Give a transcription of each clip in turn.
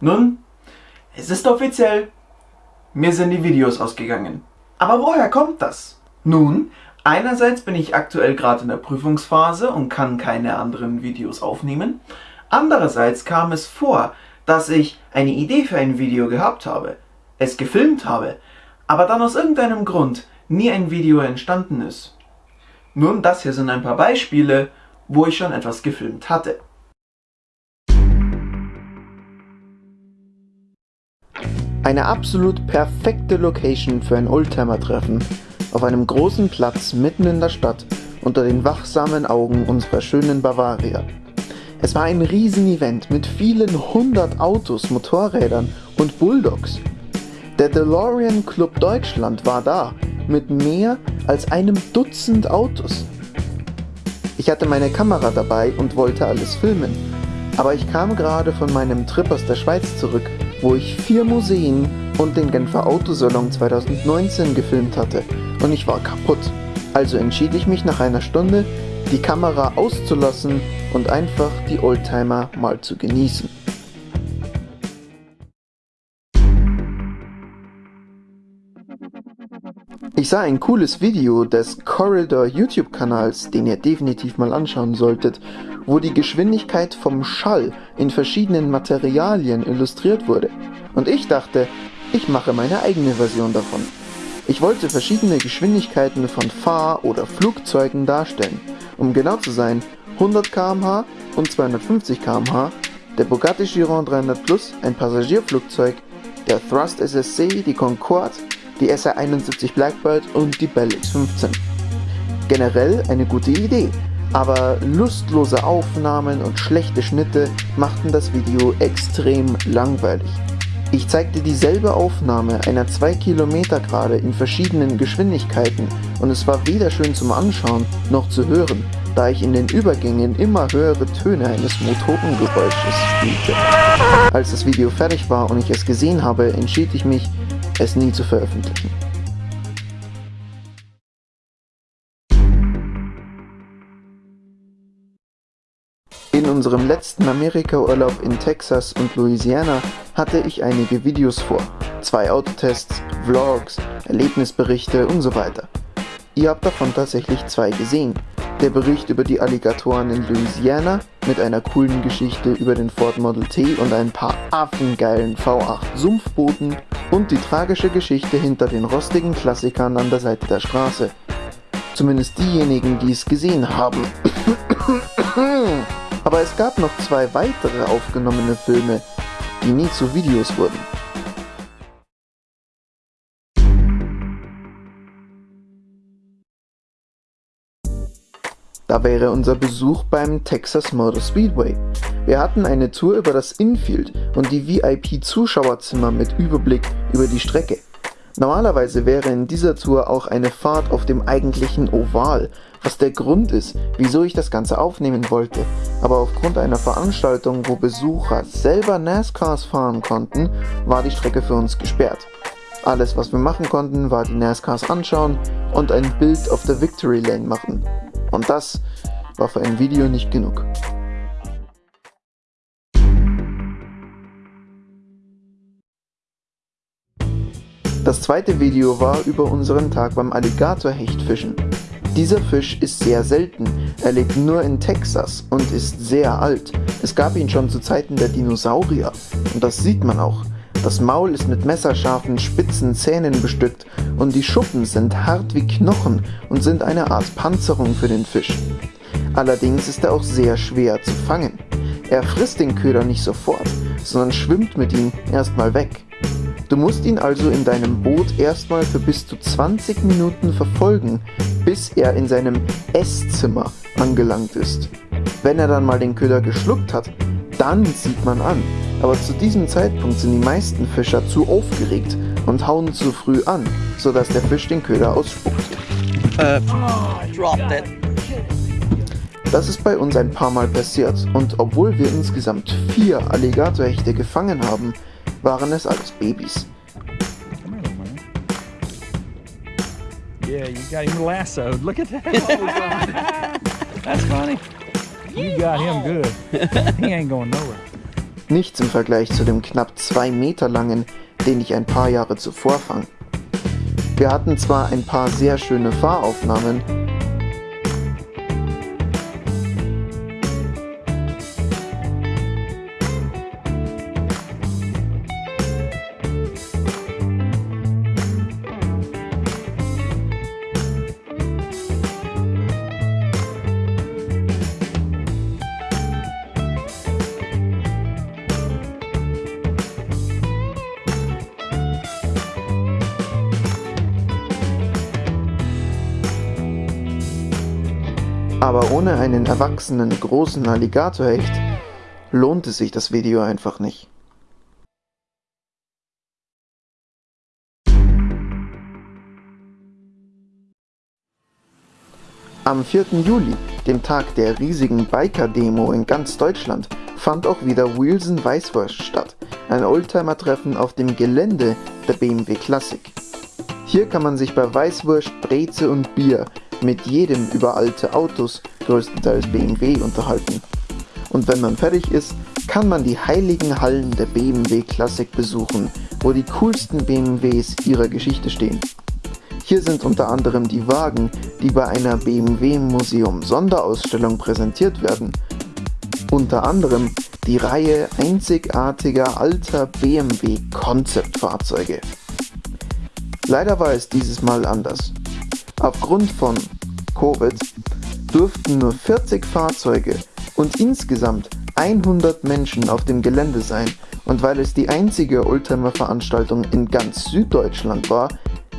Nun, es ist offiziell, mir sind die Videos ausgegangen. Aber woher kommt das? Nun, einerseits bin ich aktuell gerade in der Prüfungsphase und kann keine anderen Videos aufnehmen. Andererseits kam es vor, dass ich eine Idee für ein Video gehabt habe, es gefilmt habe, aber dann aus irgendeinem Grund nie ein Video entstanden ist. Nun, das hier sind ein paar Beispiele, wo ich schon etwas gefilmt hatte. Eine absolut perfekte Location für ein Oldtimer-Treffen auf einem großen Platz mitten in der Stadt unter den wachsamen Augen unserer schönen Bavaria. Es war ein Riesenevent mit vielen hundert Autos, Motorrädern und Bulldogs. Der DeLorean Club Deutschland war da mit mehr als einem Dutzend Autos. Ich hatte meine Kamera dabei und wollte alles filmen, aber ich kam gerade von meinem Trip aus der Schweiz zurück wo ich vier Museen und den Genfer Autosalon 2019 gefilmt hatte und ich war kaputt. Also entschied ich mich nach einer Stunde, die Kamera auszulassen und einfach die Oldtimer mal zu genießen. Ich sah ein cooles Video des Corridor YouTube-Kanals, den ihr definitiv mal anschauen solltet, wo die Geschwindigkeit vom Schall in verschiedenen Materialien illustriert wurde. Und ich dachte, ich mache meine eigene Version davon. Ich wollte verschiedene Geschwindigkeiten von Fahr- oder Flugzeugen darstellen. Um genau zu sein, 100 km/h und 250 km/h, der Bugatti Chiron 300 Plus, ein Passagierflugzeug, der Thrust SSC, die Concorde, die SR-71 Blackbird und die Bell X-15. Generell eine gute Idee, aber lustlose Aufnahmen und schlechte Schnitte machten das Video extrem langweilig. Ich zeigte dieselbe Aufnahme einer 2 Kilometer Gerade in verschiedenen Geschwindigkeiten und es war weder schön zum Anschauen noch zu hören, da ich in den Übergängen immer höhere Töne eines Motorengeräusches spielte. Als das Video fertig war und ich es gesehen habe, entschied ich mich, es nie zu veröffentlichen. Unserem letzten Amerika-Urlaub in Texas und Louisiana hatte ich einige Videos vor. Zwei Autotests, Vlogs, Erlebnisberichte und so weiter. Ihr habt davon tatsächlich zwei gesehen. Der Bericht über die Alligatoren in Louisiana mit einer coolen Geschichte über den Ford Model T und ein paar affengeilen V8 Sumpfbooten und die tragische Geschichte hinter den rostigen Klassikern an der Seite der Straße. Zumindest diejenigen, die es gesehen haben. Aber es gab noch zwei weitere aufgenommene Filme, die nie zu Videos wurden. Da wäre unser Besuch beim Texas Motor Speedway. Wir hatten eine Tour über das Infield und die VIP-Zuschauerzimmer mit Überblick über die Strecke. Normalerweise wäre in dieser Tour auch eine Fahrt auf dem eigentlichen Oval, was der Grund ist, wieso ich das Ganze aufnehmen wollte. Aber aufgrund einer Veranstaltung, wo Besucher selber NASCARs fahren konnten, war die Strecke für uns gesperrt. Alles was wir machen konnten, war die NASCARs anschauen und ein Bild auf der Victory Lane machen. Und das war für ein Video nicht genug. Das zweite Video war über unseren Tag beim Alligatorhechtfischen. Dieser Fisch ist sehr selten, er lebt nur in Texas und ist sehr alt. Es gab ihn schon zu Zeiten der Dinosaurier und das sieht man auch. Das Maul ist mit messerscharfen, spitzen Zähnen bestückt und die Schuppen sind hart wie Knochen und sind eine Art Panzerung für den Fisch. Allerdings ist er auch sehr schwer zu fangen. Er frisst den Köder nicht sofort, sondern schwimmt mit ihm erstmal weg. Du musst ihn also in deinem Boot erstmal für bis zu 20 Minuten verfolgen, bis er in seinem Esszimmer angelangt ist. Wenn er dann mal den Köder geschluckt hat, dann sieht man an. Aber zu diesem Zeitpunkt sind die meisten Fischer zu aufgeregt und hauen zu früh an, sodass der Fisch den Köder ausspuckt. Uh, das ist bei uns ein paar Mal passiert und obwohl wir insgesamt vier Alligatorhechte gefangen haben, waren es alles Babys. Yeah, you got him lassoed. Look at that. Oh, That's funny. You got him good. He ain't going nowhere. Nichts im Vergleich zu dem knapp 2 Meter langen, den ich ein paar Jahre zuvor fang. Wir hatten zwar ein paar sehr schöne Fahraufnahmen, Aber ohne einen erwachsenen großen Alligatorhecht lohnt es sich das Video einfach nicht. Am 4. Juli, dem Tag der riesigen Biker-Demo in ganz Deutschland, fand auch wieder Wilson Weißwurst statt, ein Oldtimer-Treffen auf dem Gelände der BMW Classic. Hier kann man sich bei Weißwurst, Breze und Bier mit jedem über alte Autos, größtenteils BMW, unterhalten. Und wenn man fertig ist, kann man die heiligen Hallen der BMW Classic besuchen, wo die coolsten BMWs ihrer Geschichte stehen. Hier sind unter anderem die Wagen, die bei einer BMW Museum Sonderausstellung präsentiert werden. Unter anderem die Reihe einzigartiger alter BMW Konzeptfahrzeuge. Leider war es dieses Mal anders. Aufgrund von Covid durften nur 40 Fahrzeuge und insgesamt 100 Menschen auf dem Gelände sein und weil es die einzige Oldtimer-Veranstaltung in ganz Süddeutschland war,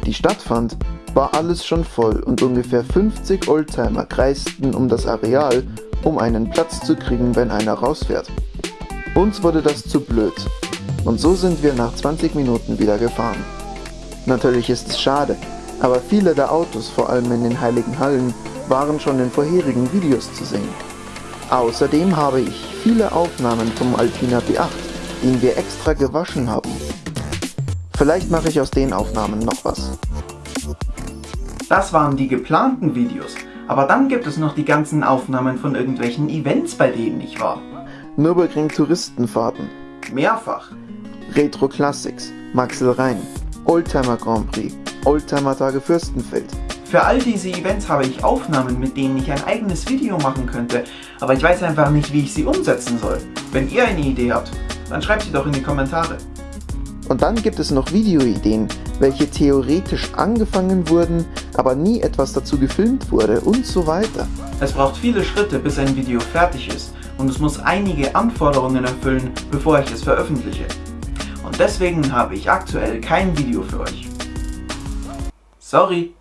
die stattfand, war alles schon voll und ungefähr 50 Oldtimer kreisten um das Areal, um einen Platz zu kriegen, wenn einer rausfährt. Uns wurde das zu blöd und so sind wir nach 20 Minuten wieder gefahren. Natürlich ist es schade, aber viele der Autos, vor allem in den Heiligen Hallen, waren schon in vorherigen Videos zu sehen. Außerdem habe ich viele Aufnahmen vom Alpina B8, den wir extra gewaschen haben. Vielleicht mache ich aus den Aufnahmen noch was. Das waren die geplanten Videos, aber dann gibt es noch die ganzen Aufnahmen von irgendwelchen Events, bei denen ich war. Nürburgring Touristenfahrten, Mehrfach. Retro Classics, Maxel Rhein, Oldtimer Grand Prix, Oldtimer Tage Fürstenfeld. Für all diese Events habe ich Aufnahmen, mit denen ich ein eigenes Video machen könnte, aber ich weiß einfach nicht, wie ich sie umsetzen soll. Wenn ihr eine Idee habt, dann schreibt sie doch in die Kommentare. Und dann gibt es noch Videoideen, welche theoretisch angefangen wurden, aber nie etwas dazu gefilmt wurde und so weiter. Es braucht viele Schritte, bis ein Video fertig ist und es muss einige Anforderungen erfüllen, bevor ich es veröffentliche. Und deswegen habe ich aktuell kein Video für euch. Sorry.